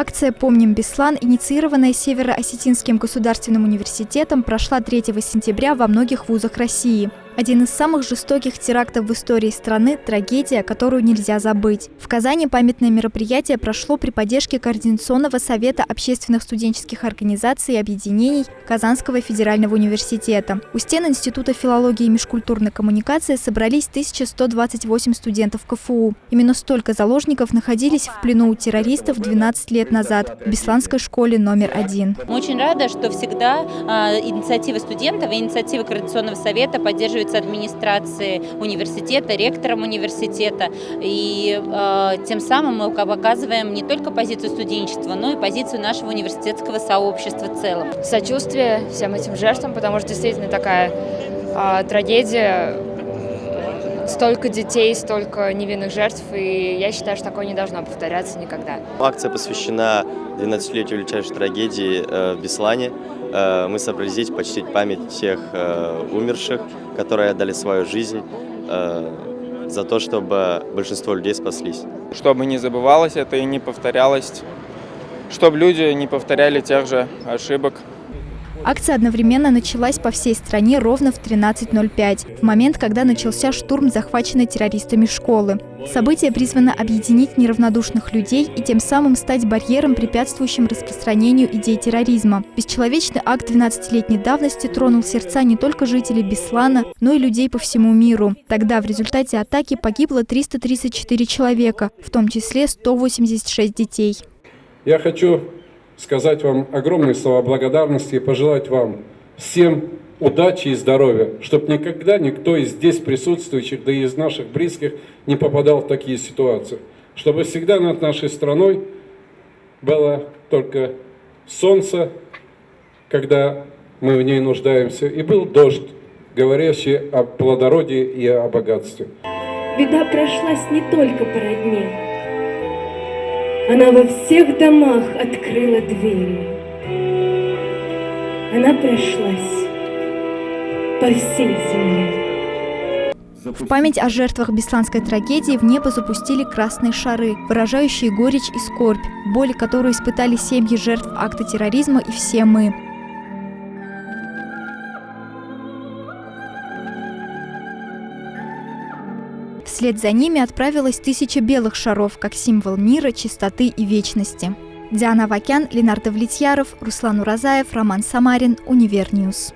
Акция «Помним Беслан», инициированная Северо-Осетинским государственным университетом, прошла 3 сентября во многих вузах России. Один из самых жестоких терактов в истории страны – трагедия, которую нельзя забыть. В Казани памятное мероприятие прошло при поддержке Координационного совета общественных студенческих организаций и объединений Казанского федерального университета. У стен Института филологии и межкультурной коммуникации собрались 1128 студентов КФУ. Именно столько заложников находились в плену у террористов 12 лет назад в Бесланской школе номер один. Мы очень рады, что всегда э, инициатива студентов и инициатива Координационного совета поддерживают поддерживается администрацией университета, ректором университета. И э, тем самым мы показываем не только позицию студенчества, но и позицию нашего университетского сообщества в целом. Сочувствие всем этим жертвам, потому что действительно такая э, трагедия, столько детей, столько невинных жертв, и я считаю, что такое не должно повторяться никогда. Акция посвящена 12-летию величайшей трагедии э, в Беслане. Э, мы собрались здесь почтить память тех э, умерших, которые отдали свою жизнь за то, чтобы большинство людей спаслись. Чтобы не забывалось это и не повторялось, чтобы люди не повторяли тех же ошибок. Акция одновременно началась по всей стране ровно в 13.05, в момент, когда начался штурм захваченной террористами школы. Событие призвано объединить неравнодушных людей и тем самым стать барьером, препятствующим распространению идей терроризма. Бесчеловечный акт 12-летней давности тронул сердца не только жителей Беслана, но и людей по всему миру. Тогда в результате атаки погибло 334 человека, в том числе 186 детей. Я хочу сказать вам огромные слова благодарности и пожелать вам всем удачи и здоровья, чтобы никогда никто из здесь присутствующих, да и из наших близких не попадал в такие ситуации. Чтобы всегда над нашей страной было только солнце, когда мы в ней нуждаемся, и был дождь, говорящий о плодородии и о богатстве. Беда прошлась не только по родне, она во всех домах открыла двери. Она прошлась по всей земле. В память о жертвах бесланской трагедии в небо запустили красные шары, выражающие горечь и скорбь, боль, которую испытали семьи жертв акта терроризма и все мы. Вслед за ними отправилась тысяча белых шаров, как символ мира, чистоты и вечности. Диана Авакян, Ленар Довлетьяров, Руслан Уразаев, Роман Самарин, Univer News.